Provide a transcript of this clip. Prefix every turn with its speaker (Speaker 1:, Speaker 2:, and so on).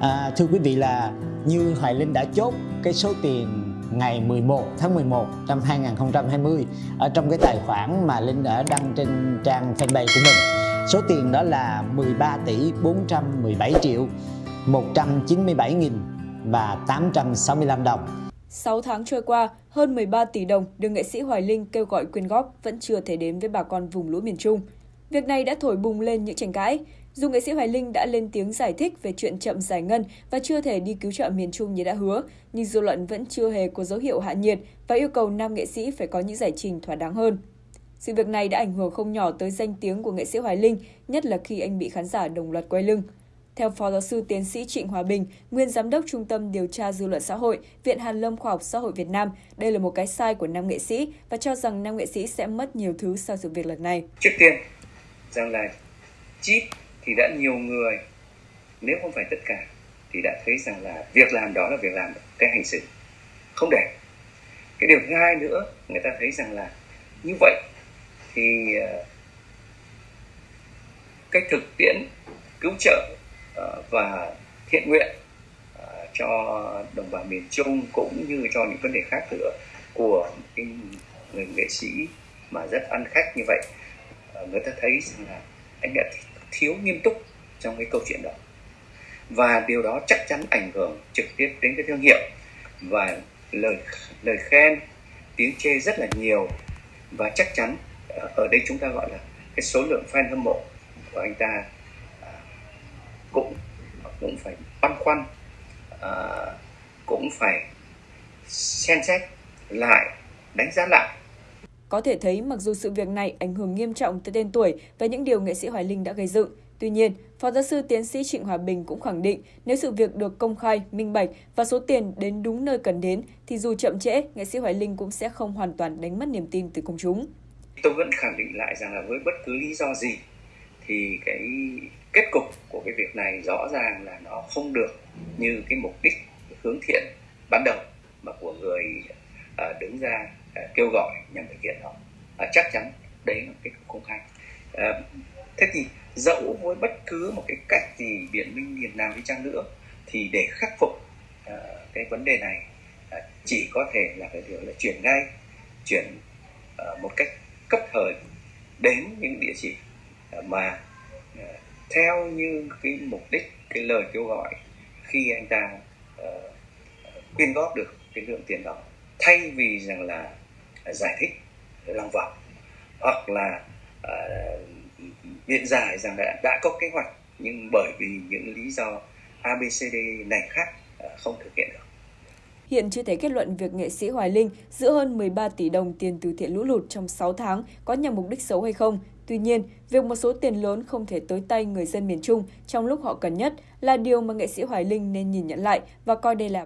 Speaker 1: À, thưa quý vị là như Hoài Linh đã chốt cái số tiền ngày 11 tháng 11 năm 2020 ở trong cái tài khoản mà Linh đã đăng trên trang fanpage của mình. Số tiền đó là 13 tỷ 417 triệu 197 nghìn và 865 đồng.
Speaker 2: 6 tháng trôi qua, hơn 13 tỷ đồng được nghệ sĩ Hoài Linh kêu gọi quyên góp vẫn chưa thể đến với bà con vùng lũ miền Trung. Việc này đã thổi bùng lên những tranh cãi. Dù nghệ sĩ Hoài Linh đã lên tiếng giải thích về chuyện chậm giải ngân và chưa thể đi cứu trợ miền Trung như đã hứa, nhưng dư luận vẫn chưa hề có dấu hiệu hạ nhiệt và yêu cầu nam nghệ sĩ phải có những giải trình thỏa đáng hơn. Sự việc này đã ảnh hưởng không nhỏ tới danh tiếng của nghệ sĩ Hoài Linh, nhất là khi anh bị khán giả đồng loạt quay lưng. Theo Phó Giáo sư Tiến sĩ Trịnh Hòa Bình, nguyên Giám đốc Trung tâm Điều tra Dư luận Xã hội, Viện Hàn Lâm Khoa học Xã hội Việt Nam, đây là một cái sai của nam nghệ sĩ và cho rằng nam nghệ sĩ sẽ mất nhiều thứ sau sự việc lần này.
Speaker 3: Trước tiên, rằng là chip thì đã nhiều người, nếu không phải tất cả, thì đã thấy rằng là việc làm đó là việc làm cái hành xử không đẹp. Cái điều thứ hai nữa, người ta thấy rằng là như vậy thì cách cái thực tiễn cứu trợ ờ, và thiện nguyện ờ, cho đồng bào miền Trung cũng như cho những vấn đề khác nữa của cái người nghệ sĩ mà rất ăn khách như vậy người ta thấy rằng là anh đã thiếu nghiêm túc trong cái câu chuyện đó. Và điều đó chắc chắn ảnh hưởng trực tiếp đến cái thương hiệu. Và lời lời khen, tiếng chê rất là nhiều. Và chắc chắn ờ, ở đây chúng ta gọi là cái số lượng fan hâm mộ của anh ta à, cũng cũng phải băn khoăn à, cũng phải xem xét lại, đánh giá lại
Speaker 2: có thể thấy mặc dù sự việc này ảnh hưởng nghiêm trọng tới tên tuổi và những điều nghệ sĩ Hoài Linh đã gây dựng, Tuy nhiên, Phó giáo sư tiến sĩ Trịnh Hòa Bình cũng khẳng định nếu sự việc được công khai, minh bạch và số tiền đến đúng nơi cần đến thì dù chậm trễ, nghệ sĩ Hoài Linh cũng sẽ không hoàn toàn đánh mất niềm tin từ công chúng.
Speaker 3: Tôi vẫn khẳng định lại rằng là với bất cứ lý do gì thì cái kết cục của cái việc này rõ ràng là nó không được như cái mục đích hướng thiện ban đầu mà của người ờ, đứng ra Ờ, kêu gọi nhằm thực hiện đó. và chắc chắn đấy là cái công khai. Ờ, thế thì dẫu với bất cứ một cái cách gì biện minh miền nào đi chăng nữa thì để khắc phục ờ, cái vấn đề này chỉ có thể là cái điều là chuyển ngay chuyển một cách cấp thời đến những địa chỉ mà theo như cái mục đích cái lời kêu gọi khi anh ta uh, quyên góp được cái lượng tiền đó thay vì rằng là giải thích lòng vòng hoặc là uh, biện giải rằng đã, đã có kế hoạch nhưng bởi vì những lý do ABCD này khác à, không thực hiện được.
Speaker 2: Hiện chưa thể kết luận việc nghệ sĩ Hoài Linh giữ hơn 13 tỷ đồng tiền từ thiện lũ lụt trong 6 tháng có nhằm mục đích xấu hay không. Tuy nhiên, việc một số tiền lớn không thể tới tay người dân miền Trung trong lúc họ cần nhất là điều mà nghệ sĩ Hoài Linh nên nhìn nhận lại và coi đây là